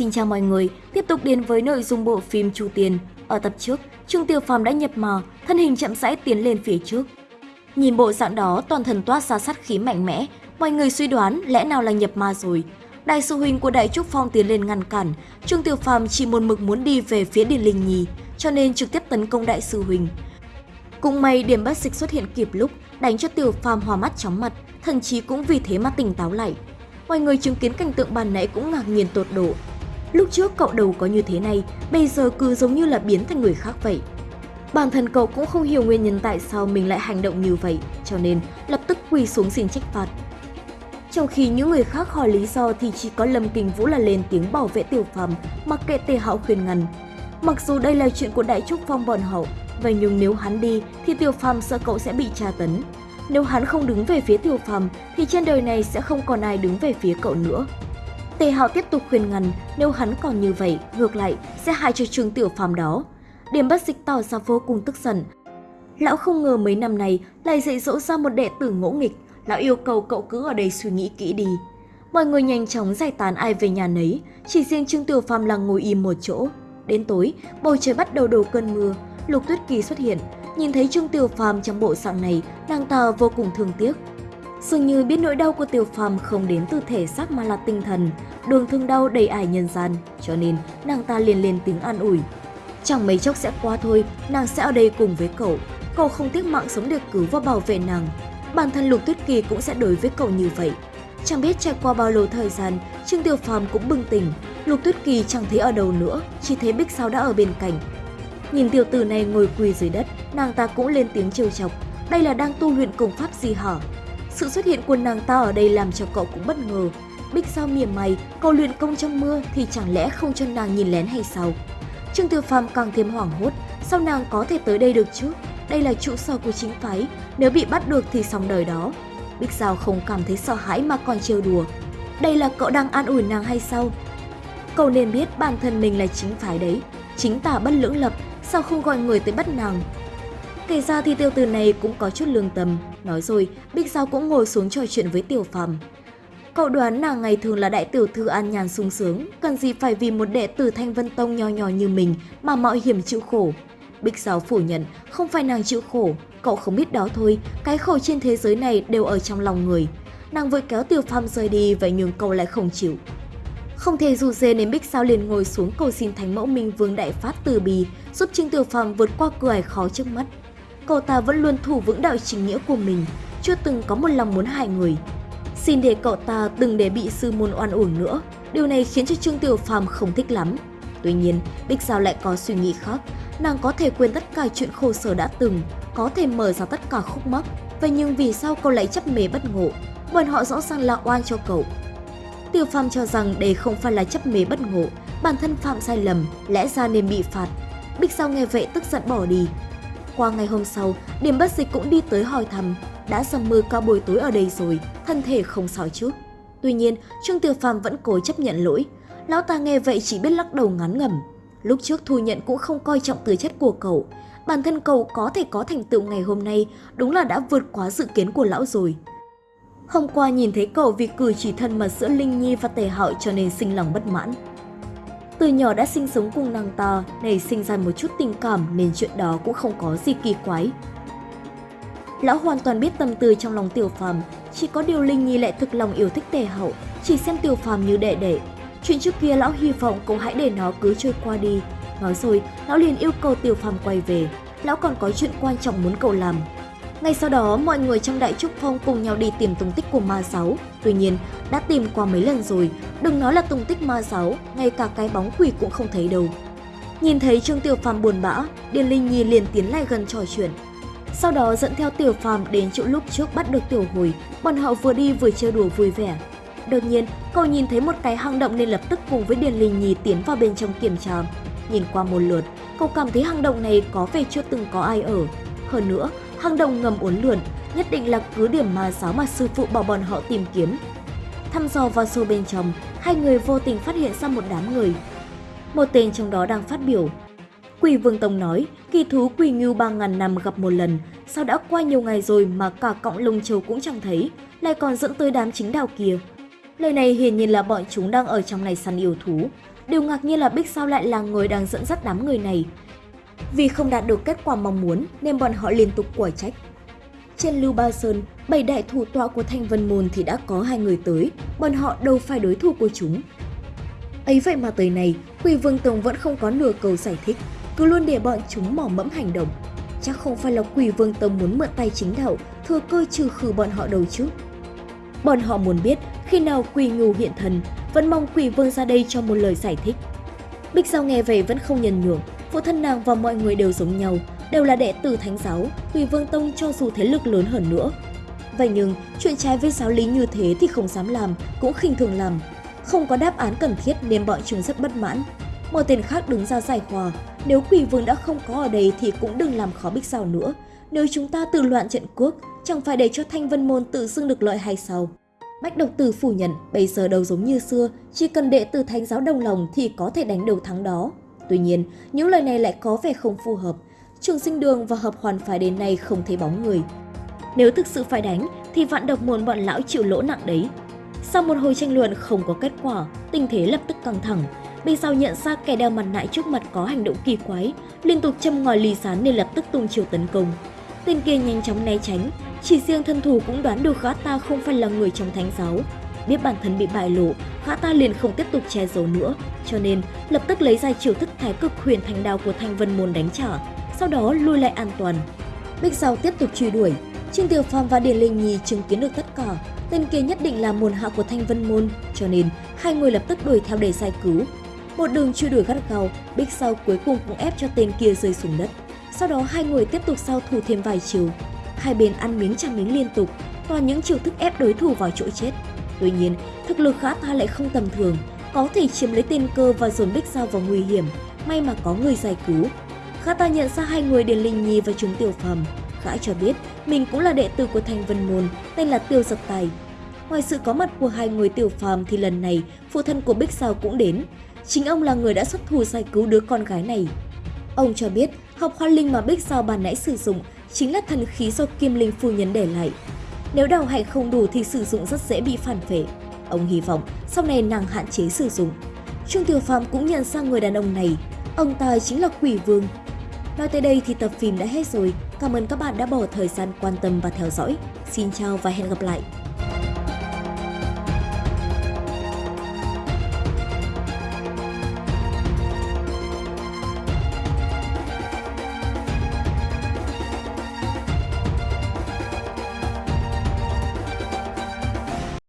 xin chào mọi người, tiếp tục đến với nội dung bộ phim Chu Tiền. Ở tập trước, Trương Tiểu Phàm đã nhập mò, thân hình chậm rãi tiến lên phía trước. Nhìn bộ dạng đó, toàn thân toát ra sát khí mạnh mẽ, mọi người suy đoán lẽ nào là nhập ma rồi. Đại sư huynh của Đại Trúc Phong tiến lên ngăn cản, Trương Tiểu Phàm chỉ một mực muốn đi về phía Điền Linh Nhi, cho nên trực tiếp tấn công Đại sư huynh. Cũng may điểm bất dịch xuất hiện kịp lúc, đánh cho Tiểu Phàm hòa mắt chóng mặt, thần chí cũng vì thế mà tỉnh táo lại. Mọi người chứng kiến cảnh tượng bàn nãy cũng ngạc nhiên tột độ. Lúc trước cậu đầu có như thế này, bây giờ cứ giống như là biến thành người khác vậy. Bản thân cậu cũng không hiểu nguyên nhân tại sao mình lại hành động như vậy, cho nên lập tức quỳ xuống xin trách phạt. Trong khi những người khác hỏi lý do thì chỉ có Lâm Kinh Vũ là lên tiếng bảo vệ Tiểu Phàm, mặc kệ Tề Hạo khuyên ngăn. Mặc dù đây là chuyện của Đại Trúc Phong bọn họ, vậy nhưng nếu hắn đi thì Tiểu Phàm sợ cậu sẽ bị tra tấn. Nếu hắn không đứng về phía Tiểu Phàm thì trên đời này sẽ không còn ai đứng về phía cậu nữa. Tề Hạo tiếp tục khuyên ngăn, nếu hắn còn như vậy, ngược lại sẽ hại cho Trương Tiểu Phàm đó. Điểm bất dịch tỏ ra vô cùng tức giận. Lão không ngờ mấy năm này lại dạy dỗ ra một đệ tử ngỗ nghịch, lão yêu cầu cậu cứ ở đây suy nghĩ kỹ đi. Mọi người nhanh chóng giải tán ai về nhà nấy, chỉ riêng Trương Tiểu Phàm là ngồi im một chỗ. Đến tối, bầu trời bắt đầu đổ cơn mưa, Lục Tuyết Kỳ xuất hiện, nhìn thấy Trương Tiểu Phàm trong bộ dạng này, nàng ta vô cùng thương tiếc. Dường như biết nỗi đau của Tiểu Phàm không đến từ thể xác mà là tinh thần, đường thương đau đầy ải nhân gian, cho nên nàng ta liền lên tiếng an ủi. Chẳng mấy chốc sẽ qua thôi, nàng sẽ ở đây cùng với cậu. Cậu không tiếc mạng sống để cứu và bảo vệ nàng. Bản thân Lục Tuyết Kỳ cũng sẽ đối với cậu như vậy. Chẳng biết trải qua bao lâu thời gian, Trương Tiểu Phàm cũng bừng tỉnh. Lục Tuyết Kỳ chẳng thấy ở đâu nữa, chỉ thấy Bích Sao đã ở bên cạnh. Nhìn tiểu tử này ngồi quỳ dưới đất, nàng ta cũng lên tiếng trêu chọc. Đây là đang tu luyện công pháp gì hả? Sự xuất hiện của nàng ta ở đây làm cho cậu cũng bất ngờ. Bích sao mỉa mày, cậu luyện công trong mưa thì chẳng lẽ không cho nàng nhìn lén hay sao? Trương Tiểu Phàm càng thêm hoảng hốt, sao nàng có thể tới đây được chứ? Đây là trụ sở của chính phái, nếu bị bắt được thì xong đời đó. Bích Giao không cảm thấy sợ hãi mà còn trêu đùa. Đây là cậu đang an ủi nàng hay sao? Cậu nên biết bản thân mình là chính phái đấy, chính tả bất lưỡng lập, sao không gọi người tới bắt nàng? Kể ra thì tiêu từ này cũng có chút lương tâm, nói rồi Bích Giao cũng ngồi xuống trò chuyện với Tiểu Phàm. Cậu đoán nàng ngày thường là đại tiểu thư an nhàn sung sướng, cần gì phải vì một đệ tử Thanh Vân Tông nho nhỏ như mình mà mạo hiểm chịu khổ. Bích Giáo phủ nhận, không phải nàng chịu khổ, cậu không biết đó thôi, cái khổ trên thế giới này đều ở trong lòng người. Nàng vội kéo Tiểu Phàm rời đi vậy nhưng cậu lại không chịu. Không thể dù dê nên Bích Sao liền ngồi xuống cầu xin Thánh Mẫu Minh Vương Đại phát từ bì, giúp Trương Tiểu Phàm vượt qua cửa khó trước mắt. Cậu ta vẫn luôn thủ vững đạo chính nghĩa của mình, chưa từng có một lòng muốn hại người. Xin để cậu ta đừng để bị sư môn oan uổng nữa, điều này khiến cho Trương Tiểu Phàm không thích lắm. Tuy nhiên, Bích Giao lại có suy nghĩ khác, nàng có thể quên tất cả chuyện khổ sở đã từng, có thể mở ra tất cả khúc mắc. Vậy nhưng vì sao cậu lại chấp mê bất ngộ? Bọn họ rõ ràng là oan cho cậu. Tiểu Phàm cho rằng đây không phải là chấp mê bất ngộ, bản thân phạm sai lầm, lẽ ra nên bị phạt. Bích Giao nghe vậy tức giận bỏ đi. Qua ngày hôm sau, Điểm Bất Dịch cũng đi tới hỏi thăm, đã dầm mưa cao buổi tối ở đây rồi, thân thể không sao chứ. Tuy nhiên, Trương Tiểu Phàm vẫn cố chấp nhận lỗi. Lão ta nghe vậy chỉ biết lắc đầu ngắn ngẩm. Lúc trước thu nhận cũng không coi trọng tư chất của cậu. Bản thân cậu có thể có thành tựu ngày hôm nay đúng là đã vượt quá dự kiến của lão rồi. Hôm qua nhìn thấy cậu vì cử chỉ thân mật giữa Linh Nhi và Tề Hạo cho nên sinh lòng bất mãn. Từ nhỏ đã sinh sống cùng nàng ta, nảy sinh ra một chút tình cảm nên chuyện đó cũng không có gì kỳ quái. Lão hoàn toàn biết tâm tư trong lòng Tiểu Phàm, chỉ có điều Linh Nhi lại thực lòng yêu thích Tề Hậu, chỉ xem Tiểu Phàm như đệ đệ. Chuyện trước kia lão hy vọng cậu hãy để nó cứ trôi qua đi. Nói rồi, lão liền yêu cầu Tiểu Phàm quay về. Lão còn có chuyện quan trọng muốn cậu làm. Ngay sau đó, mọi người trong Đại Trúc Phong cùng nhau đi tìm tung tích của ma sáu Tuy nhiên, đã tìm qua mấy lần rồi, đừng nói là tung tích ma sáu ngay cả cái bóng quỷ cũng không thấy đâu. Nhìn thấy Trương Tiểu Phàm buồn bã, Điền Linh Nhi liền tiến lại gần trò chuyện. Sau đó dẫn theo Tiểu Phàm đến chỗ lúc trước bắt được Tiểu Hồi, bọn họ vừa đi vừa chơi đùa vui vẻ. Đột nhiên, cậu nhìn thấy một cái hang động nên lập tức cùng với Điền Linh Nhi tiến vào bên trong kiểm tra. Nhìn qua một lượt, cậu cảm thấy hang động này có vẻ chưa từng có ai ở. Hơn nữa, hang động ngầm uốn lượn, nhất định là cứ điểm ma giáo mà sư phụ bảo bọn họ tìm kiếm. Thăm dò vào sâu bên trong, hai người vô tình phát hiện ra một đám người. Một tên trong đó đang phát biểu. Quỷ Vương Tông nói, kỳ thú quỷ ngưu 3.000 năm gặp một lần, sao đã qua nhiều ngày rồi mà cả cọng lông châu cũng chẳng thấy, lại còn dẫn tới đám chính đạo kia. Lời này hiển nhiên là bọn chúng đang ở trong này săn yêu thú. Điều ngạc nhiên là Bích Sao lại là người đang dẫn dắt đám người này. Vì không đạt được kết quả mong muốn nên bọn họ liên tục quả trách. Trên Lưu Ba Sơn, bảy đại thủ tọa của Thanh Vân Môn thì đã có hai người tới, bọn họ đâu phải đối thủ của chúng. Ấy vậy mà tới này, Quỷ Vương Tông vẫn không có nửa câu giải thích, cứ luôn để bọn chúng mỏ mẫm hành động. Chắc không phải là Quỷ Vương Tông muốn mượn tay chính đạo, thừa cơ trừ khử bọn họ đâu chứ. Bọn họ muốn biết khi nào Quỷ Ngưu hiện thần, vẫn mong Quỷ Vương ra đây cho một lời giải thích. Bích Giao nghe về vẫn không nhân nhường phụ thân nàng và mọi người đều giống nhau, đều là đệ tử thánh giáo, Quỷ Vương Tông cho dù thế lực lớn hơn nữa. Vậy nhưng, chuyện trái với giáo lý như thế thì không dám làm, cũng khinh thường làm. Không có đáp án cần thiết nên bọn chúng rất bất mãn. Một tên khác đứng ra giải hòa, nếu quỷ vương đã không có ở đây thì cũng đừng làm khó Bích Giao nữa. Nếu chúng ta tự loạn trận quốc, chẳng phải để cho Thanh Vân Môn tự xưng được lợi hay sao? Bách độc tử phủ nhận bây giờ đâu giống như xưa, chỉ cần đệ tử thánh giáo đồng lòng thì có thể đánh đầu thắng đó. Tuy nhiên, những lời này lại có vẻ không phù hợp. Trường sinh đường và hợp hoàn phái đến nay không thấy bóng người. Nếu thực sự phải đánh thì vạn độc môn bọn lão chịu lỗ nặng đấy. Sau một hồi tranh luận không có kết quả, tình thế lập tức căng thẳng. Bên sau nhận ra kẻ đeo mặt nạ trước mặt có hành động kỳ quái, liên tục châm ngòi lì sán nên lập tức tung chiều tấn công. Tên kia nhanh chóng né tránh, chỉ riêng thân thủ cũng đoán được gã ta không phải là người trong thánh giáo. Biết bản thân bị bại lộ, gã ta liền không tiếp tục che giấu nữa, cho nên lập tức lấy ra chiêu thức thái cực huyền thành đao của Thanh Vân Môn đánh trả, sau đó lui lại an toàn. Bích Giao tiếp tục truy đuổi, Trương Tiểu phong và Điền Linh Nhi chứng kiến được tất cả, tên kia nhất định là môn hạ của Thanh Vân Môn, cho nên hai người lập tức đuổi theo để giải cứu. Một đường truy đuổi gắt gao, Bích Giao cuối cùng cũng ép cho tên kia rơi xuống đất. Sau đó hai người tiếp tục giao thủ thêm vài chiều. Hai bên ăn miếng trả miếng liên tục, toàn những chiêu thức ép đối thủ vào chỗ chết. Tuy nhiên, thực lực khá ta lại không tầm thường, có thể chiếm lấy tên cơ và dồn Bích Giao vào nguy hiểm. May mà có người giải cứu. Khá ta nhận ra hai người Điền Linh Nhi và chúng Tiểu Phàm. Gã cho biết mình cũng là đệ tử của Thành Vân Môn, tên là Tiêu Giật Tài. Ngoài sự có mặt của hai người Tiểu Phàm thì lần này phụ thân của Bích Giao cũng đến. Chính ông là người đã xuất thủ giải cứu đứa con gái này. Ông cho biết học hoa linh mà Bích Giao bàn nãy sử dụng chính là thần khí do Kim Linh phu nhân để lại. Nếu đào hạnh không đủ thì sử dụng rất dễ bị phản vệ. Ông hy vọng sau này nàng hạn chế sử dụng. Trương Tiểu Phàm cũng nhận ra người đàn ông này, ông ta chính là Quỷ Vương. Nói tới đây thì tập phim đã hết rồi. Cảm ơn các bạn đã bỏ thời gian quan tâm và theo dõi. Xin chào và hẹn gặp lại!